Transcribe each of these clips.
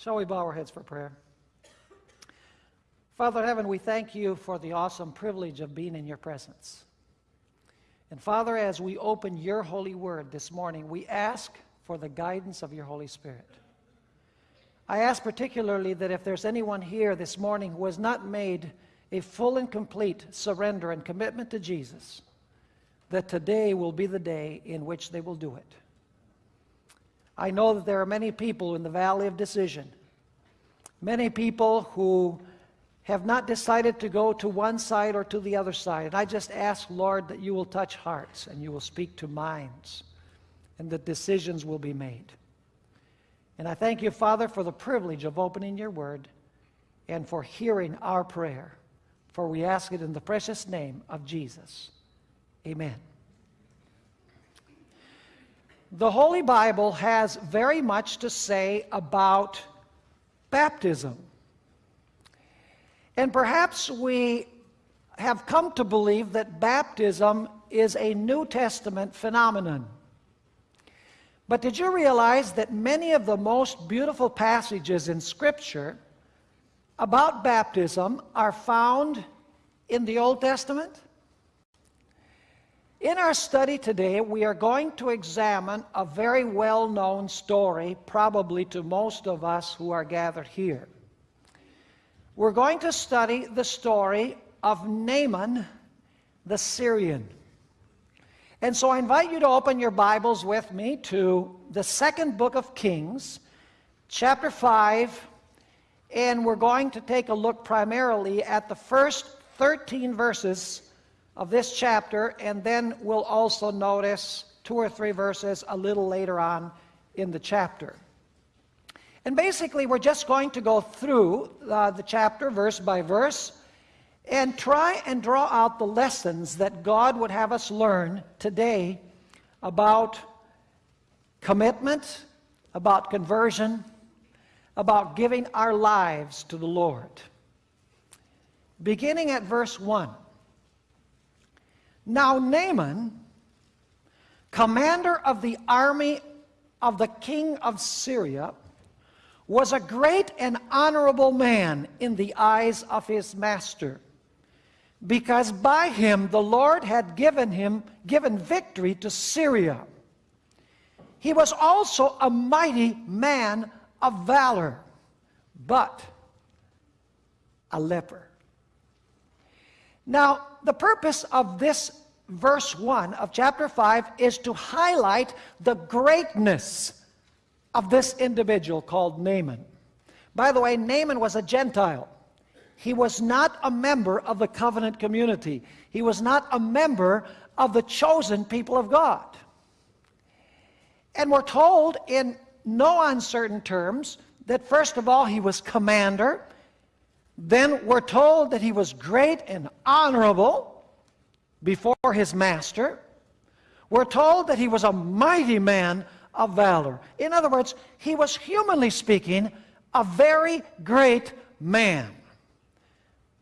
Shall we bow our heads for prayer? Father in heaven, we thank you for the awesome privilege of being in your presence. And Father, as we open your holy word this morning, we ask for the guidance of your Holy Spirit. I ask particularly that if there's anyone here this morning who has not made a full and complete surrender and commitment to Jesus, that today will be the day in which they will do it. I know that there are many people in the valley of decision, many people who have not decided to go to one side or to the other side. And I just ask, Lord, that you will touch hearts and you will speak to minds and that decisions will be made. And I thank you, Father, for the privilege of opening your word and for hearing our prayer. For we ask it in the precious name of Jesus. Amen. The Holy Bible has very much to say about baptism. And perhaps we have come to believe that baptism is a New Testament phenomenon. But did you realize that many of the most beautiful passages in Scripture about baptism are found in the Old Testament? In our study today, we are going to examine a very well-known story, probably to most of us who are gathered here. We're going to study the story of Naaman the Syrian. And so I invite you to open your Bibles with me to the second book of Kings, chapter 5, and we're going to take a look primarily at the first 13 verses of this chapter, and then we'll also notice two or three verses a little later on in the chapter. And basically, we're just going to go through uh, the chapter verse by verse and try and draw out the lessons that God would have us learn today about commitment, about conversion, about giving our lives to the Lord. Beginning at verse 1. Now Naaman, commander of the army of the king of Syria, was a great and honorable man in the eyes of his master, because by him the Lord had given him given victory to Syria. He was also a mighty man of valor, but a leper. Now, the purpose of this verse 1 of chapter 5 is to highlight the greatness of this individual called Naaman. By the way, Naaman was a Gentile. He was not a member of the covenant community. He was not a member of the chosen people of God. And we're told in no uncertain terms that first of all he was commander, then we're told that he was great and honorable before his master. We're told that he was a mighty man of valor. In other words, he was humanly speaking a very great man.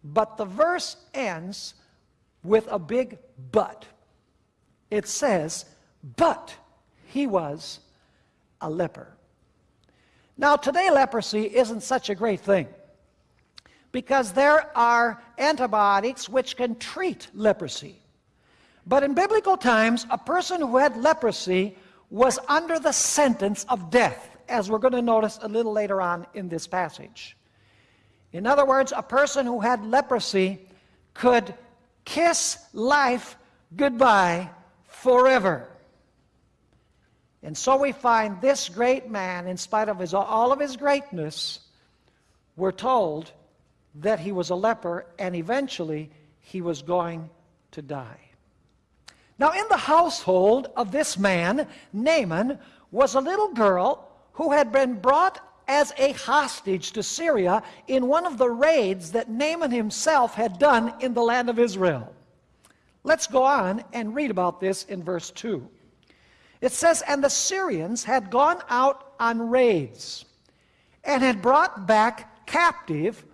But the verse ends with a big but. It says, but he was a leper. Now today leprosy isn't such a great thing because there are antibiotics which can treat leprosy. But in biblical times, a person who had leprosy was under the sentence of death, as we're going to notice a little later on in this passage. In other words, a person who had leprosy could kiss life goodbye forever. And so we find this great man, in spite of his, all of his greatness, we're told that he was a leper and eventually he was going to die. Now, in the household of this man, Naaman, was a little girl who had been brought as a hostage to Syria in one of the raids that Naaman himself had done in the land of Israel. Let's go on and read about this in verse 2. It says, And the Syrians had gone out on raids and had brought back captive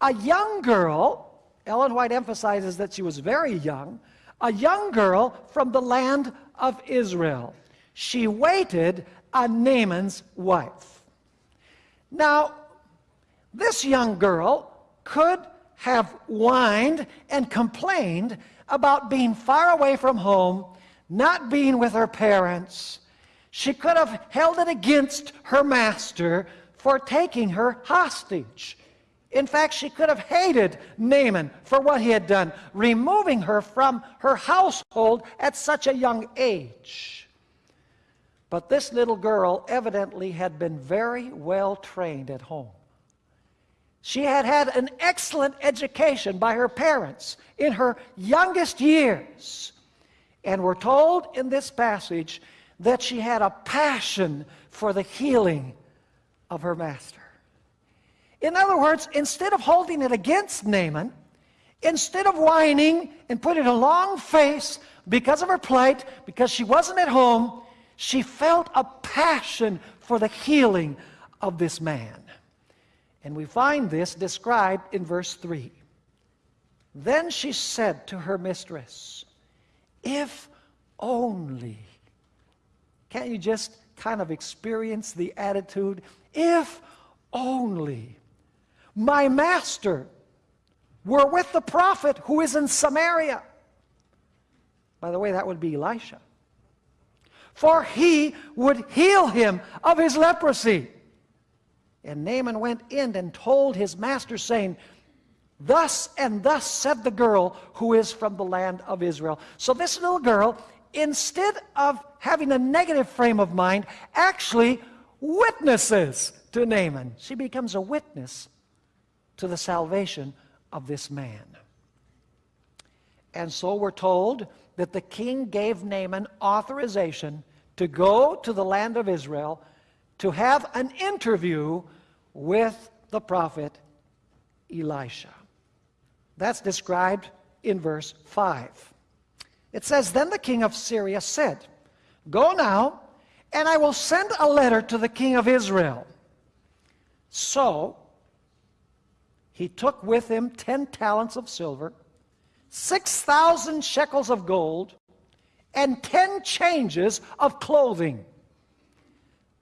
a young girl, Ellen White emphasizes that she was very young, a young girl from the land of Israel. She waited on Naaman's wife. Now, this young girl could have whined and complained about being far away from home, not being with her parents. She could have held it against her master for taking her hostage. In fact, she could have hated Naaman for what he had done, removing her from her household at such a young age. But this little girl evidently had been very well trained at home. She had had an excellent education by her parents in her youngest years. And we're told in this passage that she had a passion for the healing of her master. In other words, instead of holding it against Naaman, instead of whining and putting a long face because of her plight, because she wasn't at home, she felt a passion for the healing of this man. And we find this described in verse 3. Then she said to her mistress, If only. Can't you just kind of experience the attitude? If only my master were with the prophet who is in Samaria. By the way, that would be Elisha. For he would heal him of his leprosy. And Naaman went in and told his master, saying, Thus and thus said the girl who is from the land of Israel. So this little girl, instead of having a negative frame of mind, actually witnesses to Naaman. She becomes a witness to the salvation of this man. And so we're told that the king gave Naaman authorization to go to the land of Israel to have an interview with the prophet Elisha. That's described in verse 5. It says, Then the king of Syria said, Go now, and I will send a letter to the king of Israel. So he took with him 10 talents of silver, 6,000 shekels of gold, and 10 changes of clothing.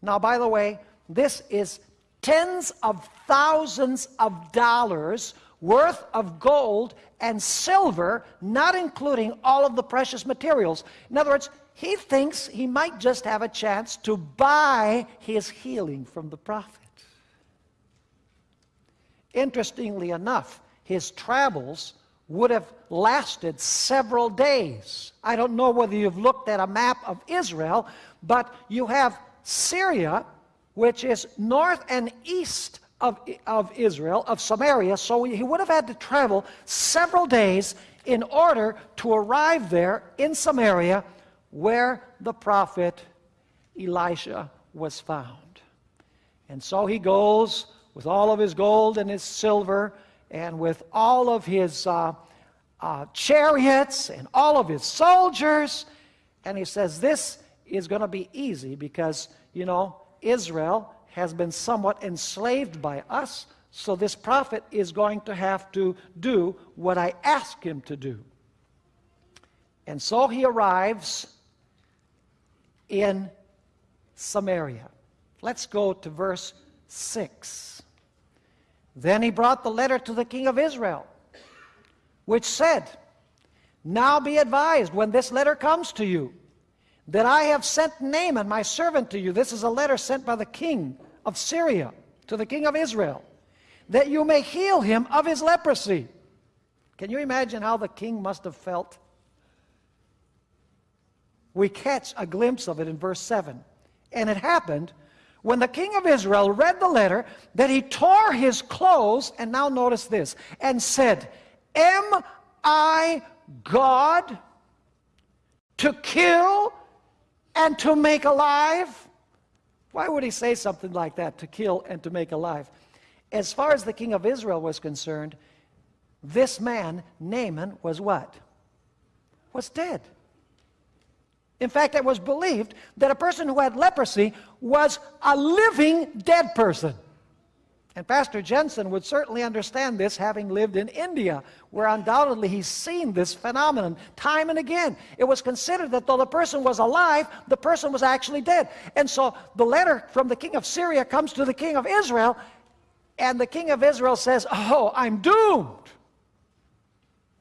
Now, by the way, this is tens of thousands of dollars worth of gold and silver, not including all of the precious materials. In other words, he thinks he might just have a chance to buy his healing from the prophet. Interestingly enough, his travels would have lasted several days. I don't know whether you've looked at a map of Israel, but you have Syria which is north and east of, of Israel, of Samaria. So he would have had to travel several days in order to arrive there in Samaria where the prophet Elisha was found. And so he goes with all of his gold and his silver and with all of his uh, uh, chariots and all of his soldiers. And he says, This is going to be easy because, you know, Israel has been somewhat enslaved by us, so this prophet is going to have to do what I ask him to do. And so he arrives in Samaria. Let's go to verse 6. Then he brought the letter to the king of Israel, which said, Now be advised when this letter comes to you that I have sent Naaman, my servant, to you. This is a letter sent by the king of Syria to the king of Israel, that you may heal him of his leprosy. Can you imagine how the king must have felt? We catch a glimpse of it in verse 7. And it happened when the king of Israel read the letter that he tore his clothes, and now notice this, and said, Am I God to kill and to make alive? Why would he say something like that, to kill and to make alive? As far as the king of Israel was concerned, this man, Naaman, was what? Was dead. In fact, it was believed that a person who had leprosy was a living dead person. And Pastor Jensen would certainly understand this having lived in India, where undoubtedly he's seen this phenomenon time and again. It was considered that though the person was alive, the person was actually dead. And so the letter from the king of Syria comes to the king of Israel, and the king of Israel says, Oh, I'm doomed.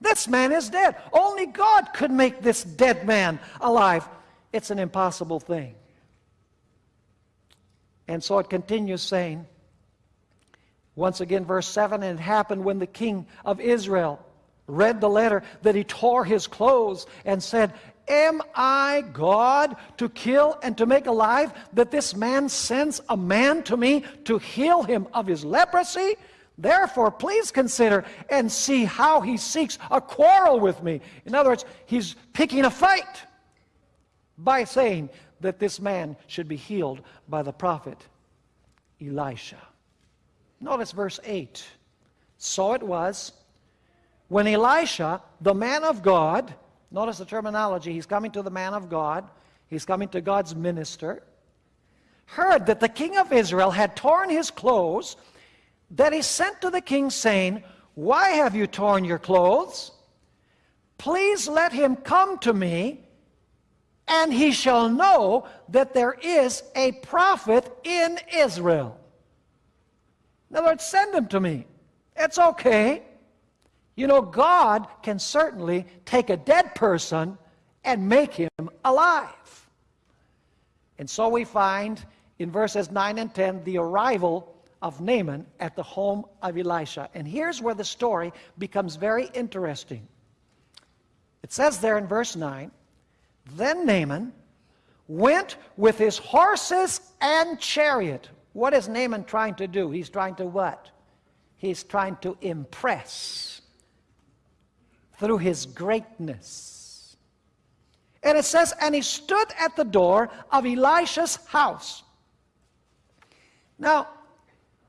This man is dead. Only God could make this dead man alive. It's an impossible thing. And so it continues saying, once again, verse 7 And it happened when the king of Israel read the letter that he tore his clothes and said, Am I God to kill and to make alive that this man sends a man to me to heal him of his leprosy? Therefore, please consider and see how he seeks a quarrel with me. In other words, he's picking a fight by saying that this man should be healed by the prophet Elisha. Notice verse 8. So it was when Elisha, the man of God, notice the terminology, he's coming to the man of God, he's coming to God's minister, heard that the king of Israel had torn his clothes that he sent to the king, saying, Why have you torn your clothes? Please let him come to me, and he shall know that there is a prophet in Israel. In other words, send him to me. It's okay. You know, God can certainly take a dead person and make him alive. And so we find in verses 9 and 10 the arrival of Naaman at the home of Elisha. And here's where the story becomes very interesting. It says there in verse 9 Then Naaman went with his horses and chariot. What is Naaman trying to do? He's trying to what? He's trying to impress through his greatness. And it says, And he stood at the door of Elisha's house. Now,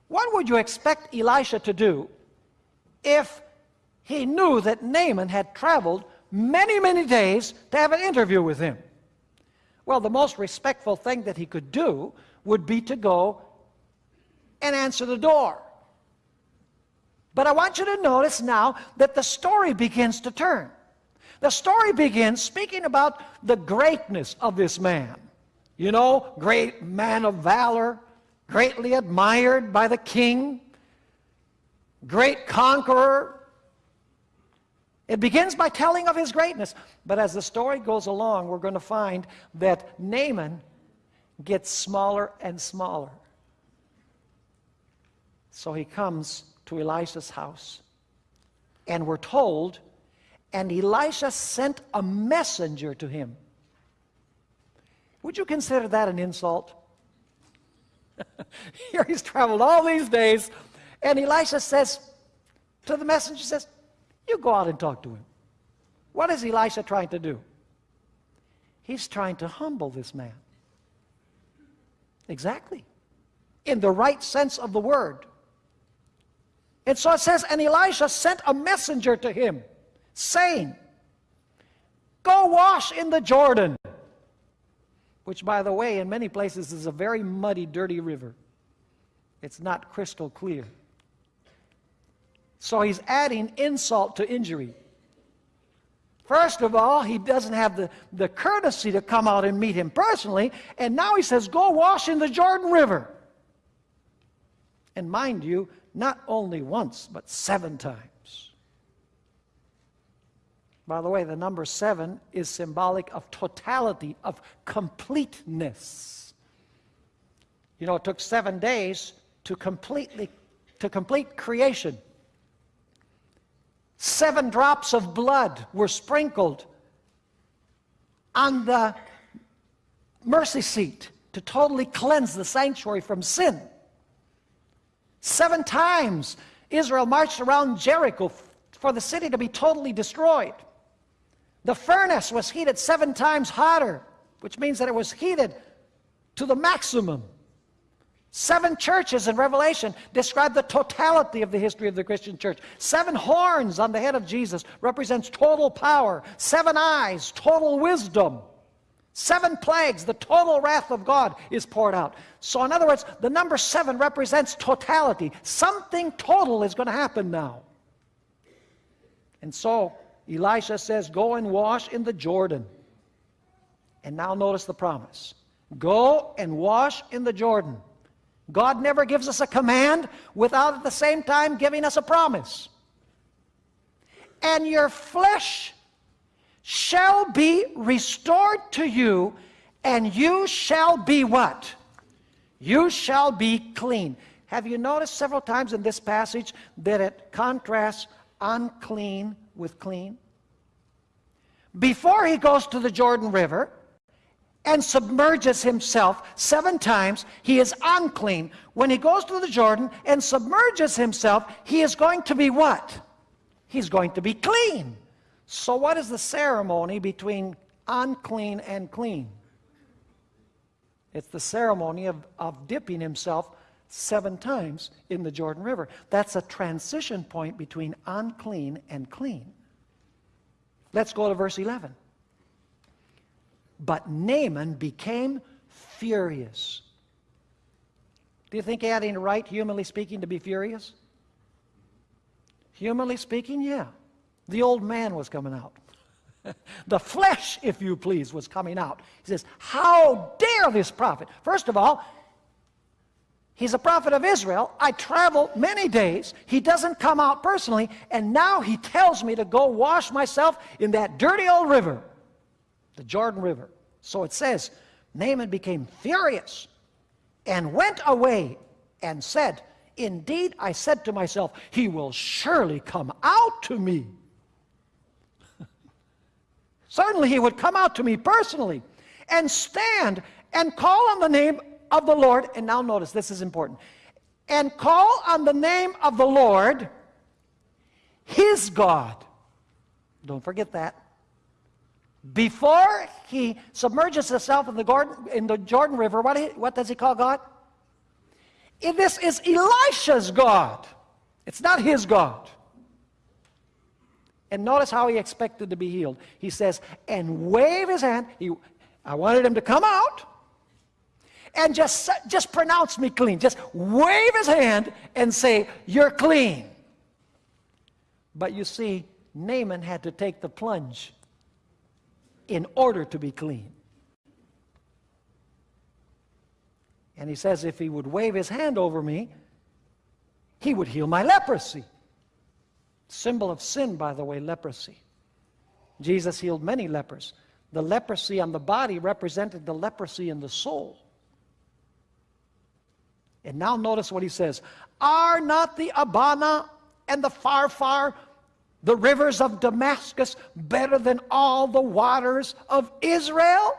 what would you expect Elisha to do if he knew that Naaman had traveled many, many days to have an interview with him? Well, the most respectful thing that he could do would be to go and answer the door. But I want you to notice now that the story begins to turn. The story begins speaking about the greatness of this man. You know, great man of valor, greatly admired by the king, great conqueror. It begins by telling of his greatness. But as the story goes along, we're going to find that Naaman gets smaller and smaller. So he comes to Elisha's house. And we're told, and Elisha sent a messenger to him. Would you consider that an insult? Here he's traveled all these days, and Elisha says to the messenger, says, You go out and talk to him. What is Elisha trying to do? He's trying to humble this man. Exactly. In the right sense of the word. And so it says, and Elisha sent a messenger to him, saying, Go wash in the Jordan which, by the way, in many places is a very muddy, dirty river. It's not crystal clear. So he's adding insult to injury. First of all, he doesn't have the, the courtesy to come out and meet him personally, and now he says, Go wash in the Jordan River. And mind you, not only once, but seven times. By the way, the number seven is symbolic of totality, of completeness. You know, it took seven days to completely to complete creation. Seven drops of blood were sprinkled on the mercy seat to totally cleanse the sanctuary from sin. Seven times Israel marched around Jericho for the city to be totally destroyed. The furnace was heated seven times hotter, which means that it was heated to the maximum. Seven churches in Revelation describe the totality of the history of the Christian church. Seven horns on the head of Jesus represents total power. Seven eyes, total wisdom. Seven plagues, the total wrath of God is poured out. So, in other words, the number seven represents totality. Something total is going to happen now. And so, Elisha says, Go and wash in the Jordan. And now notice the promise Go and wash in the Jordan. God never gives us a command without at the same time giving us a promise. And your flesh shall be restored to you, and you shall be what? You shall be clean. Have you noticed several times in this passage that it contrasts unclean with clean? Before he goes to the Jordan River and submerges himself seven times, he is unclean. When he goes to the Jordan and submerges himself, he is going to be what? He's going to be clean. So, what is the ceremony between unclean and clean? It's the ceremony of, of dipping himself seven times in the Jordan River. That's a transition point between unclean and clean. Let's go to verse 11. But Naaman became furious. Do you think he had any right, humanly speaking, to be furious? Humanly speaking, yeah. The old man was coming out. the flesh, if you please, was coming out. He says, How dare this prophet? First of all, he's a prophet of Israel. I travel many days. He doesn't come out personally, and now he tells me to go wash myself in that dirty old river, the Jordan River. So it says, Naaman became furious and went away and said, Indeed, I said to myself, He will surely come out to me Certainly he would come out to me personally and stand and call on the name of the Lord. And now notice, this is important. And call on the name of the Lord, his God. Don't forget that. Before he submerges himself in the, Jordan, in the Jordan River, what, what does he call God? If this is Elisha's God. It's not his God. And notice how he expected to be healed. He says, and wave his hand. He, I wanted him to come out and just, just pronounce me clean. Just wave his hand and say, You're clean. But you see, Naaman had to take the plunge in order to be clean. And he says, If he would wave his hand over me, he would heal my leprosy. Symbol of sin, by the way, leprosy. Jesus healed many lepers. The leprosy on the body represented the leprosy in the soul. And now notice what he says Are not the Abana and the Pharpar, the rivers of Damascus, better than all the waters of Israel?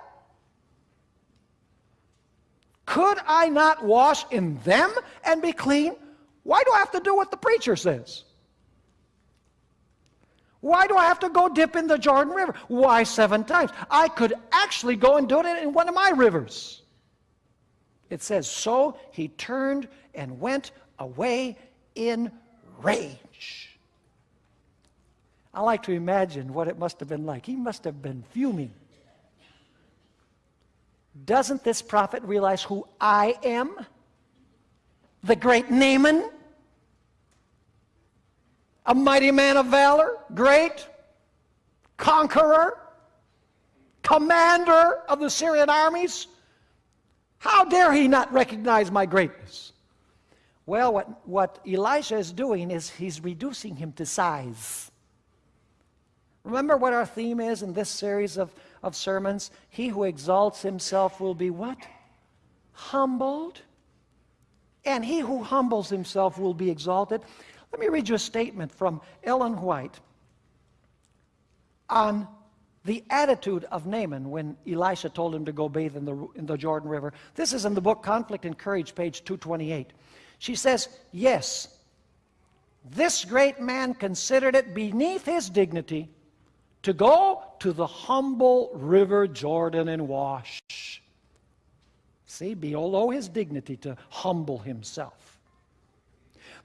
Could I not wash in them and be clean? Why do I have to do what the preacher says? Why do I have to go dip in the Jordan River? Why seven times? I could actually go and do it in one of my rivers. It says, So he turned and went away in rage. I like to imagine what it must have been like. He must have been fuming. Doesn't this prophet realize who I am? The great Naaman? a mighty man of valor, great, conqueror, commander of the Syrian armies. How dare he not recognize my greatness? Well, what, what Elisha is doing is he's reducing him to size. Remember what our theme is in this series of, of sermons? He who exalts himself will be what? Humbled. And he who humbles himself will be exalted. Let me read you a statement from Ellen White on the attitude of Naaman when Elisha told him to go bathe in the, in the Jordan River. This is in the book Conflict and Courage, page 228. She says, Yes, this great man considered it beneath his dignity to go to the humble river Jordan and wash. See, below his dignity to humble himself.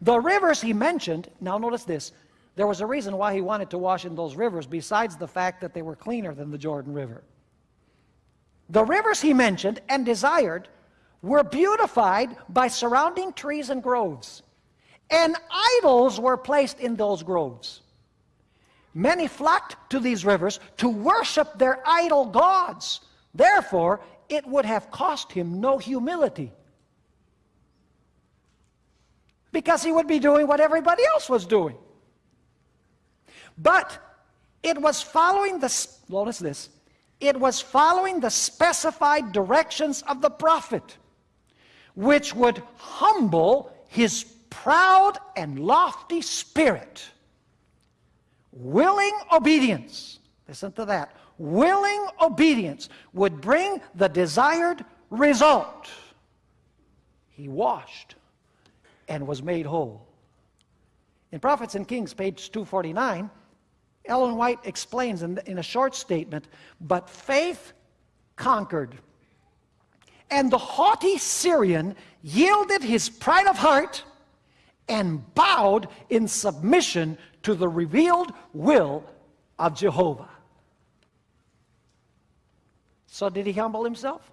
The rivers he mentioned, now notice this, there was a reason why he wanted to wash in those rivers besides the fact that they were cleaner than the Jordan River. The rivers he mentioned and desired were beautified by surrounding trees and groves, and idols were placed in those groves. Many flocked to these rivers to worship their idol gods. Therefore, it would have cost him no humility. Because he would be doing what everybody else was doing. But it was following the, notice this, it was following the specified directions of the prophet, which would humble his proud and lofty spirit. Willing obedience, listen to that, willing obedience would bring the desired result. He washed and was made whole. In Prophets and Kings, page 249, Ellen White explains in, in a short statement, but faith conquered. And the haughty Syrian yielded his pride of heart and bowed in submission to the revealed will of Jehovah. So did he humble himself?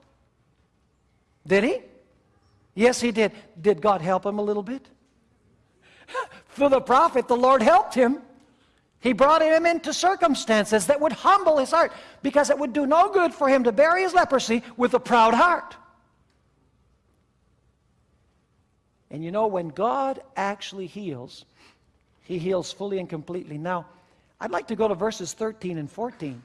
Did he? Yes, he did. Did God help him a little bit? For the prophet, the Lord helped him. He brought him into circumstances that would humble his heart because it would do no good for him to bury his leprosy with a proud heart. And you know, when God actually heals, he heals fully and completely. Now, I'd like to go to verses 13 and 14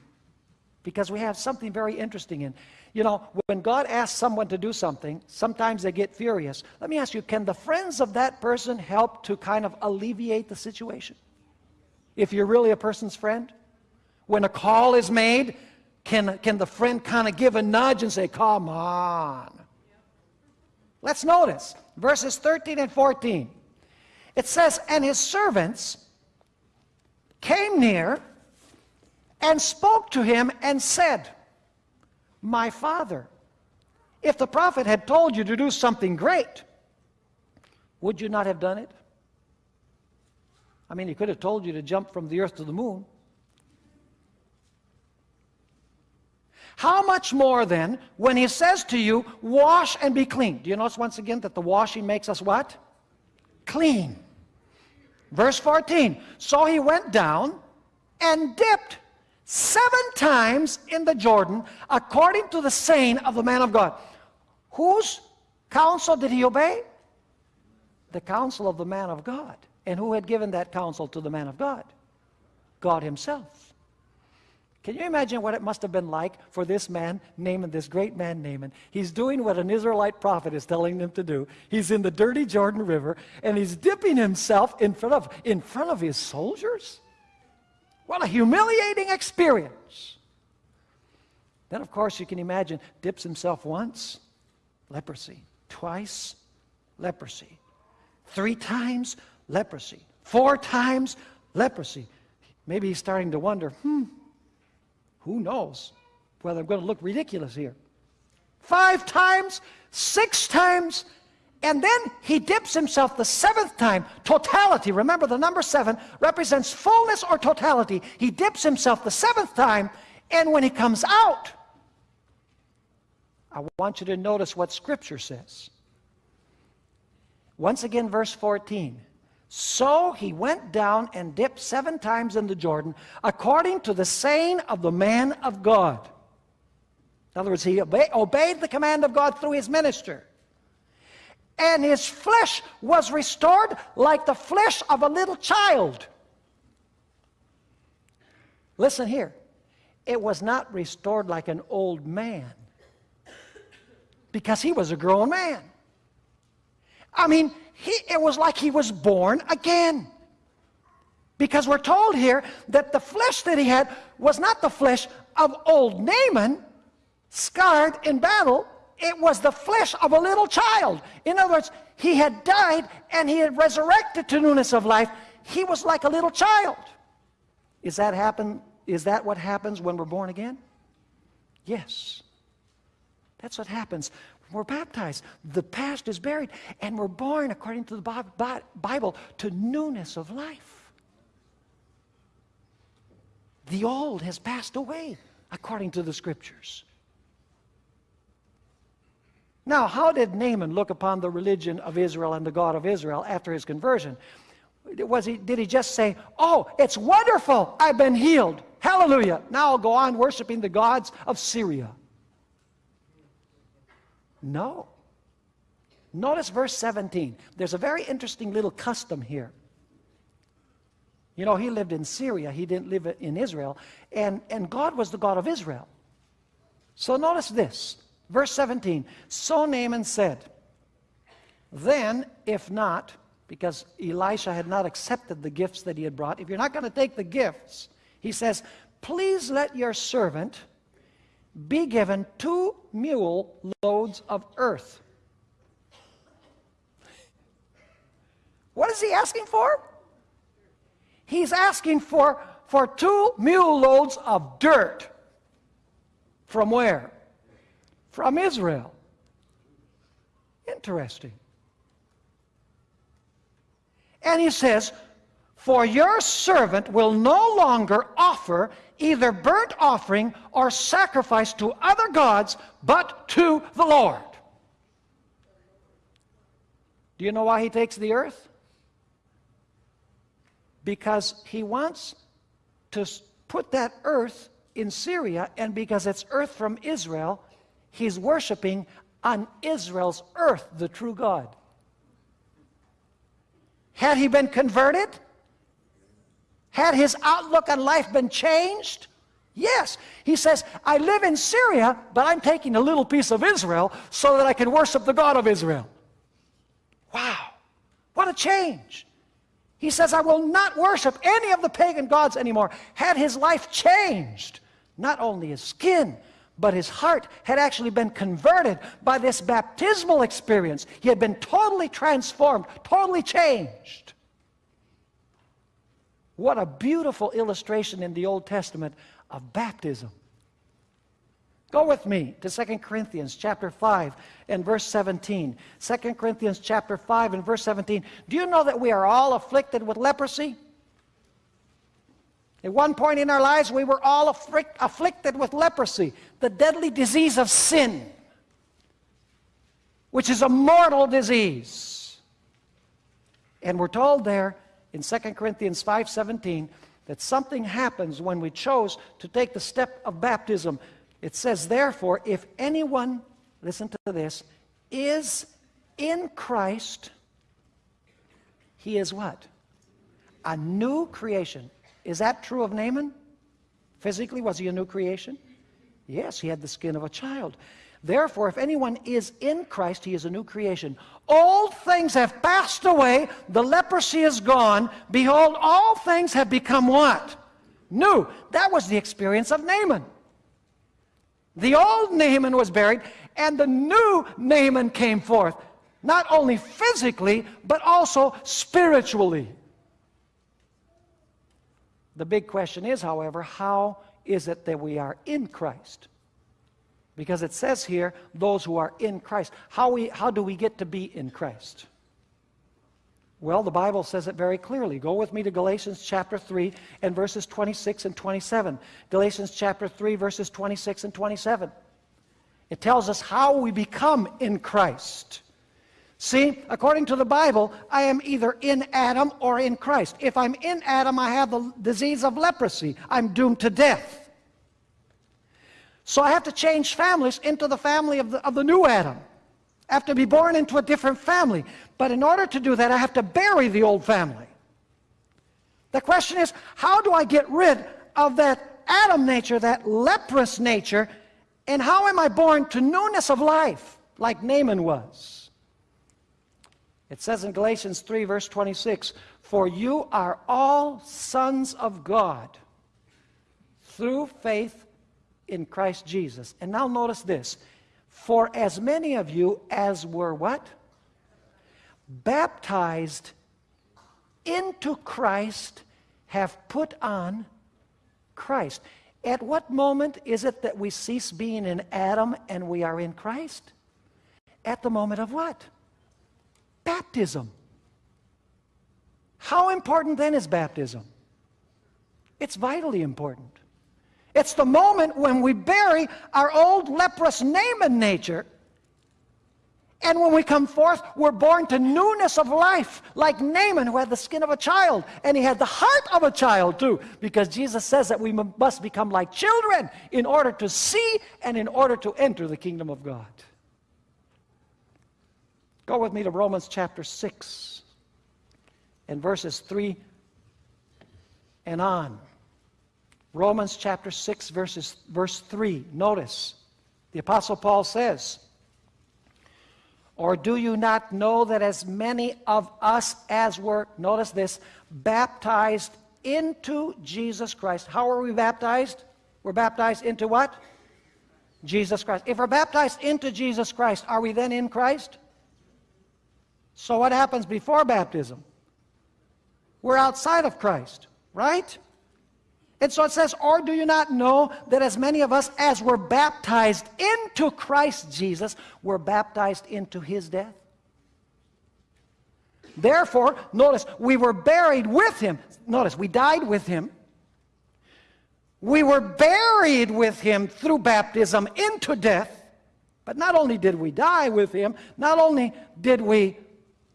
because we have something very interesting in. You know, when God asks someone to do something, sometimes they get furious. Let me ask you, can the friends of that person help to kind of alleviate the situation? If you're really a person's friend? When a call is made, can, can the friend kind of give a nudge and say, come on? Let's notice verses 13 and 14. It says, And his servants came near and spoke to him and said, My father, if the prophet had told you to do something great, would you not have done it? I mean, he could have told you to jump from the earth to the moon. How much more then when he says to you, wash and be clean? Do you notice once again that the washing makes us what? Clean. Verse 14, so he went down and dipped seven times in the Jordan according to the saying of the man of God. Whose counsel did he obey? The counsel of the man of God. And who had given that counsel to the man of God? God himself. Can you imagine what it must have been like for this man, Naaman, this great man, Naaman? He's doing what an Israelite prophet is telling him to do. He's in the dirty Jordan River, and he's dipping himself in front of, in front of his soldiers? What a humiliating experience. Then, of course, you can imagine, dips himself once, leprosy. Twice, leprosy. Three times, leprosy. Four times leprosy. Maybe he's starting to wonder, hmm, who knows whether I'm going to look ridiculous here. Five times, six times, and then he dips himself the seventh time. Totality, remember the number seven represents fullness or totality. He dips himself the seventh time, and when he comes out, I want you to notice what Scripture says. Once again, verse 14. So he went down and dipped seven times in the Jordan, according to the saying of the man of God. In other words, he obey, obeyed the command of God through his minister. And his flesh was restored like the flesh of a little child. Listen here. It was not restored like an old man because he was a grown man. I mean, he, it was like he was born again. Because we're told here that the flesh that he had was not the flesh of old Naaman, scarred in battle. It was the flesh of a little child. In other words, he had died and he had resurrected to newness of life. He was like a little child. Is that happen? Is that what happens when we're born again? Yes. That's what happens we're baptized. The past is buried, and we're born, according to the Bible, to newness of life. The old has passed away, according to the scriptures. Now, how did Naaman look upon the religion of Israel and the God of Israel after his conversion? Was he, did he just say, Oh, it's wonderful, I've been healed, hallelujah, now I'll go on worshiping the gods of Syria? No. Notice verse 17. There's a very interesting little custom here. You know, he lived in Syria, he didn't live in Israel, and, and God was the God of Israel. So notice this, verse 17. So Naaman said, Then, if not, because Elisha had not accepted the gifts that he had brought, if you're not going to take the gifts, he says, Please let your servant be given two mule loads of earth. What is he asking for? He's asking for, for two mule loads of dirt. From where? From Israel. Interesting. And he says, For your servant will no longer offer either burnt offering or sacrifice to other gods, but to the Lord. Do you know why he takes the earth? because he wants to put that earth in Syria, and because it's earth from Israel, he's worshiping on Israel's earth the true God. Had he been converted? Had his outlook on life been changed? Yes. He says, I live in Syria, but I'm taking a little piece of Israel so that I can worship the God of Israel. Wow. What a change. He says, I will not worship any of the pagan gods anymore. Had his life changed, not only his skin, but his heart had actually been converted by this baptismal experience. He had been totally transformed, totally changed. What a beautiful illustration in the Old Testament of baptism. Go with me to 2 Corinthians chapter 5 and verse 17. 2 Corinthians chapter 5 and verse 17. Do you know that we are all afflicted with leprosy? At one point in our lives, we were all afflict, afflicted with leprosy, the deadly disease of sin, which is a mortal disease. And we're told there in 2 Corinthians 5:17 that something happens when we chose to take the step of baptism it says, therefore, if anyone, listen to this, is in Christ, he is what? A new creation. Is that true of Naaman? Physically, was he a new creation? Yes, he had the skin of a child. Therefore, if anyone is in Christ, he is a new creation. Old things have passed away, the leprosy is gone. Behold, all things have become what? New. That was the experience of Naaman. The old Naaman was buried, and the new Naaman came forth, not only physically, but also spiritually. The big question is, however, how is it that we are in Christ? Because it says here, those who are in Christ. How, we, how do we get to be in Christ? Well, the Bible says it very clearly. Go with me to Galatians chapter 3 and verses 26 and 27. Galatians chapter 3, verses 26 and 27. It tells us how we become in Christ. See, according to the Bible, I am either in Adam or in Christ. If I'm in Adam, I have the disease of leprosy. I'm doomed to death. So I have to change families into the family of the, of the new Adam. I have to be born into a different family. But in order to do that, I have to bury the old family. The question is, how do I get rid of that Adam nature, that leprous nature, and how am I born to newness of life, like Naaman was? It says in Galatians 3, verse 26, For you are all sons of God through faith in Christ Jesus. And now notice this for as many of you as were what? Baptized into Christ have put on Christ. At what moment is it that we cease being in Adam and we are in Christ? At the moment of what? Baptism. How important then is baptism? It's vitally important. It's the moment when we bury our old leprous Naaman nature And when we come forth, we're born to newness of life, like Naaman, who had the skin of a child, and he had the heart of a child too, because Jesus says that we must become like children in order to see and in order to enter the kingdom of God. Go with me to Romans chapter 6 and verses 3 and on. Romans chapter 6, verses, verse 3. Notice, the Apostle Paul says, Or do you not know that as many of us as were, notice this, baptized into Jesus Christ. How are we baptized? We're baptized into what? Jesus Christ. If we're baptized into Jesus Christ, are we then in Christ? So what happens before baptism? We're outside of Christ, right? And so it says, Or do you not know that as many of us as were baptized into Christ Jesus were baptized into his death? Therefore, notice, we were buried with him. Notice, we died with him. We were buried with him through baptism into death. But not only did we die with him, not only did we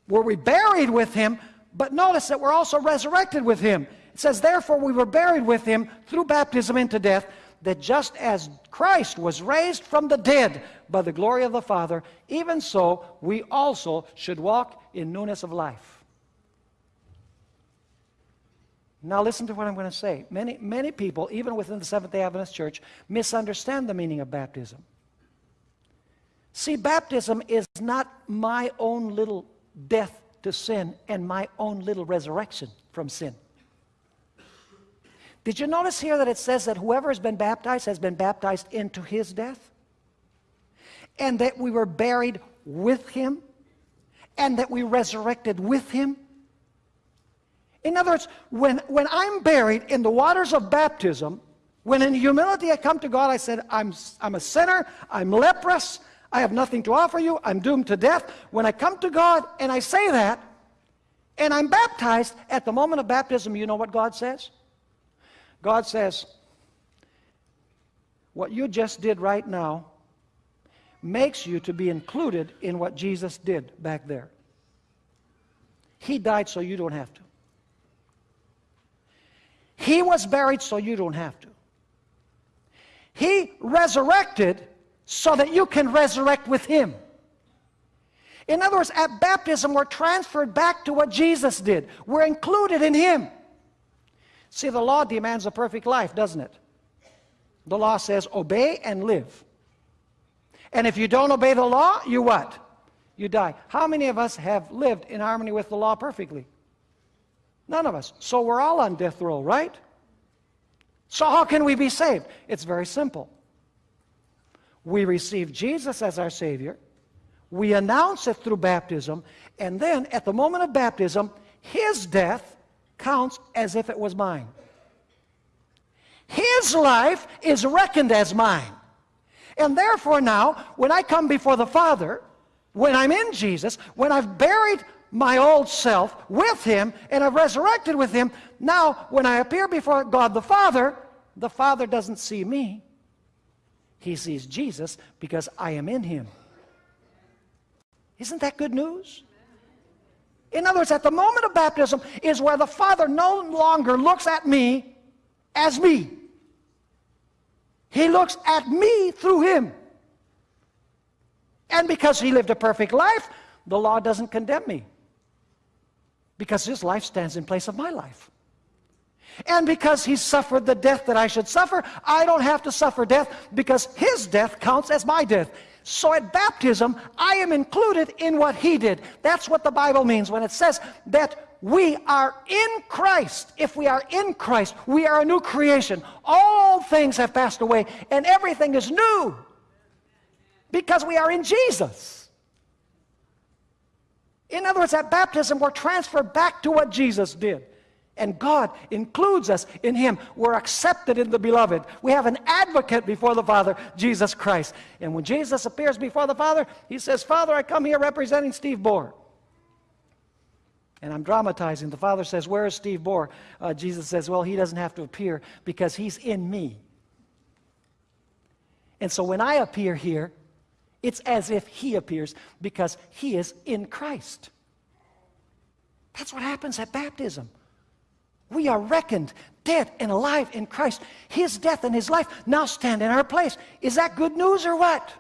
were we buried with him, but notice that we're also resurrected with him. It says, Therefore we were buried with him through baptism into death, that just as Christ was raised from the dead by the glory of the Father, even so we also should walk in newness of life. Now listen to what I'm going to say. Many, many people, even within the Seventh-day Adventist Church, misunderstand the meaning of baptism. See, baptism is not my own little death to sin and my own little resurrection from sin. Did you notice here that it says that whoever has been baptized has been baptized into his death? And that we were buried with him? And that we resurrected with him? In other words, when, when I'm buried in the waters of baptism, when in humility I come to God, I said, I'm, I'm a sinner, I'm leprous, I have nothing to offer you, I'm doomed to death. When I come to God and I say that, and I'm baptized, at the moment of baptism, you know what God says? God says, what you just did right now makes you to be included in what Jesus did back there. He died so you don't have to. He was buried so you don't have to. He resurrected so that you can resurrect with Him. In other words, at baptism, we're transferred back to what Jesus did. We're included in Him. See, the law demands a perfect life, doesn't it? The law says, obey and live. And if you don't obey the law, you what? You die. How many of us have lived in harmony with the law perfectly? None of us. So we're all on death row, right? So how can we be saved? It's very simple. We receive Jesus as our Savior. We announce it through baptism. And then at the moment of baptism, His death counts as if it was mine. His life is reckoned as mine. And therefore now, when I come before the Father, when I'm in Jesus, when I've buried my old self with Him and I've resurrected with Him, now when I appear before God the Father, the Father doesn't see me. He sees Jesus because I am in Him. Isn't that good news? In other words, at the moment of baptism is where the Father no longer looks at me as me. He looks at me through him. And because he lived a perfect life, the law doesn't condemn me. Because his life stands in place of my life. And because he suffered the death that I should suffer, I don't have to suffer death because his death counts as my death. So at baptism, I am included in what he did. That's what the Bible means when it says that we are in Christ. If we are in Christ, we are a new creation. All things have passed away and everything is new because we are in Jesus. In other words, at baptism, we're transferred back to what Jesus did. And God includes us in Him. We're accepted in the beloved. We have an advocate before the Father, Jesus Christ. And when Jesus appears before the Father, He says, Father, I come here representing Steve Bohr. And I'm dramatizing. The Father says, Where is Steve Bohr? Uh, Jesus says, Well, he doesn't have to appear because he's in me. And so when I appear here, It's as if he appears because he is in Christ. That's what happens at baptism. We are reckoned dead and alive in Christ. His death and his life now stand in our place. Is that good news or what?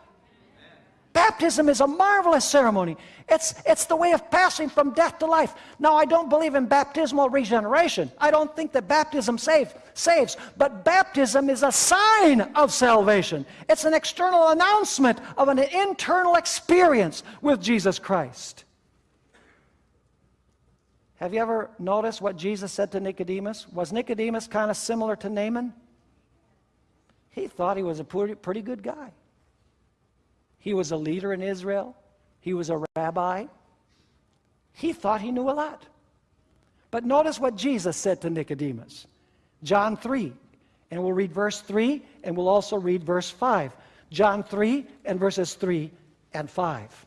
Baptism is a marvelous ceremony. It's, it's the way of passing from death to life. Now, I don't believe in baptismal regeneration. I don't think that baptism save, saves. But baptism is a sign of salvation. It's an external announcement of an internal experience with Jesus Christ. Have you ever noticed what Jesus said to Nicodemus? Was Nicodemus kind of similar to Naaman? He thought he was a pretty, good guy. He was a leader in Israel. He was a rabbi. He thought he knew a lot. But notice what Jesus said to Nicodemus. John 3, and we'll read verse 3, and we'll also read verse 5. John 3 and verses 3 and 5.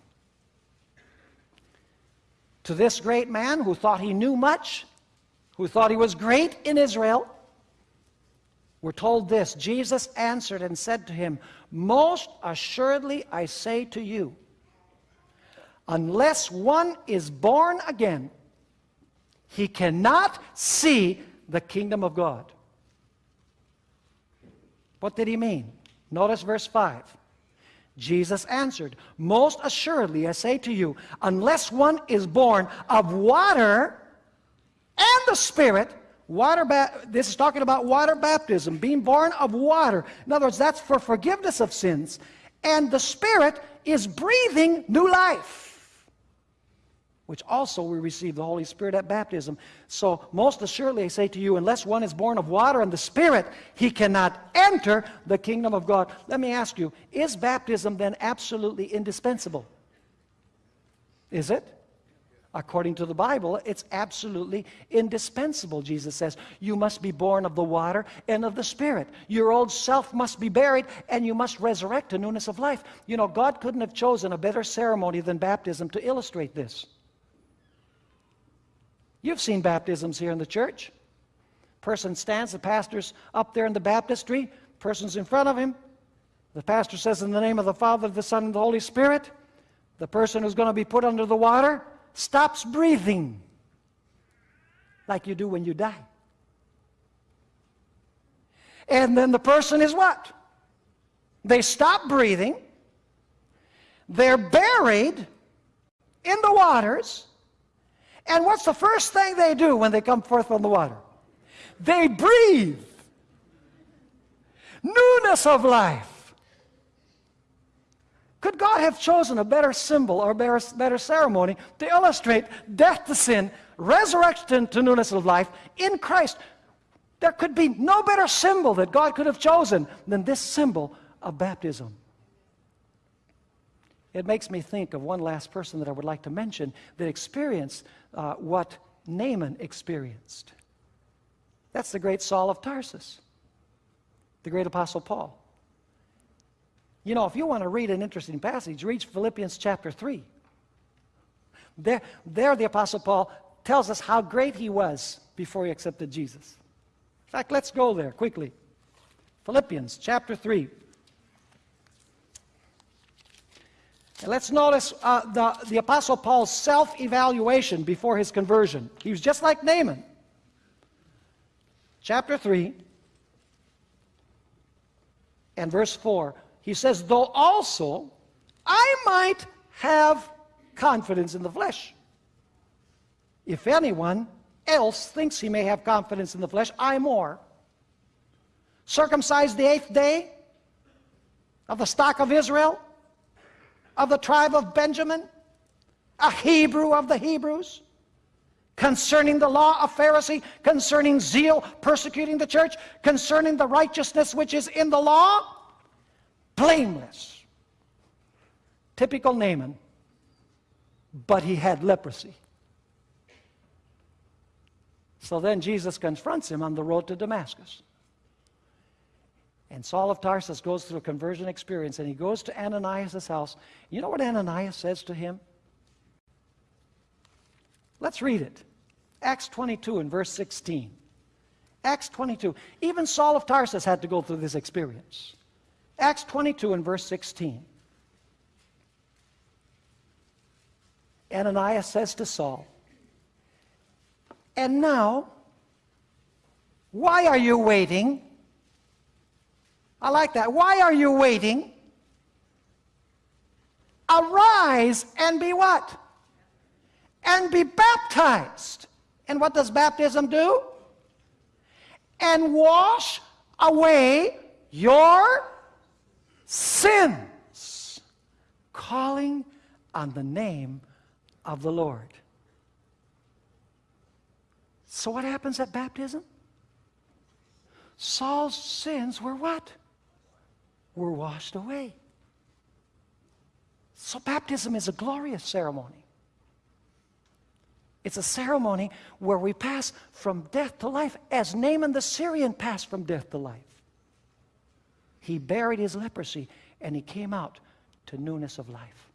To this great man who thought he knew much, who thought he was great in Israel, we're told this Jesus answered and said to him, Most assuredly I say to you, unless one is born again, he cannot see the kingdom of God. What did he mean? Notice verse 5. Jesus answered, Most assuredly I say to you, unless one is born of water and the Spirit, Water this is talking about water baptism, being born of water. In other words, that's for forgiveness of sins. And the Spirit is breathing new life, which also we receive the Holy Spirit at baptism. So, most assuredly, I say to you, unless one is born of water and the Spirit, he cannot enter the kingdom of God. Let me ask you, is baptism then absolutely indispensable? Is it? According to the Bible, it's absolutely indispensable, Jesus says. You must be born of the water and of the Spirit. Your old self must be buried, and you must resurrect to newness of life. You know, God couldn't have chosen a better ceremony than baptism to illustrate this. You've seen baptisms here in the church. Person stands, the pastor's up there in the baptistry, person's in front of him. The pastor says, In the name of the Father, the Son, and the Holy Spirit. The person who's going to be put under the water stops breathing like you do when you die. And then the person is what? They stop breathing. They're buried in the waters. And what's the first thing they do when they come forth from the water? They breathe. Newness of life. Could God have chosen a better symbol or better, better ceremony to illustrate death to sin, resurrection to newness of life in Christ? There could be no better symbol that God could have chosen than this symbol of baptism. It makes me think of one last person that I would like to mention that experienced uh, what Naaman experienced. That's the great Saul of Tarsus, the great Apostle Paul. You know, if you want to read an interesting passage, read Philippians chapter 3. There, there the Apostle Paul tells us how great he was before he accepted Jesus. In fact, let's go there quickly. Philippians chapter 3. And let's notice uh, the, the Apostle Paul's self evaluation before his conversion. He was just like Naaman. Chapter 3 and verse 4 he says, though also I might have confidence in the flesh. If anyone else thinks he may have confidence in the flesh, I more. Circumcised the eighth day of the stock of Israel, of the tribe of Benjamin, a Hebrew of the Hebrews, concerning the law of Pharisee, concerning zeal, persecuting the church, concerning the righteousness which is in the law, blameless. Typical Naaman. But he had leprosy. So then Jesus confronts him on the road to Damascus. And Saul of Tarsus goes through a conversion experience and he goes to Ananias' house. You know what Ananias says to him? Let's read it. Acts 22 and verse 16. Acts 22. Even Saul of Tarsus had to go through this experience. Acts 22 and verse 16. Ananias says to Saul, And now, why are you waiting? I like that. Why are you waiting? Arise and be what? And be baptized. And what does baptism do? And wash away your sins, calling on the name of the Lord. So, what happens at baptism? Saul's sins were what? Were washed away. So, baptism is a glorious ceremony. It's a ceremony where we pass from death to life as Naaman the Syrian passed from death to life. He buried his leprosy and he came out to newness of life.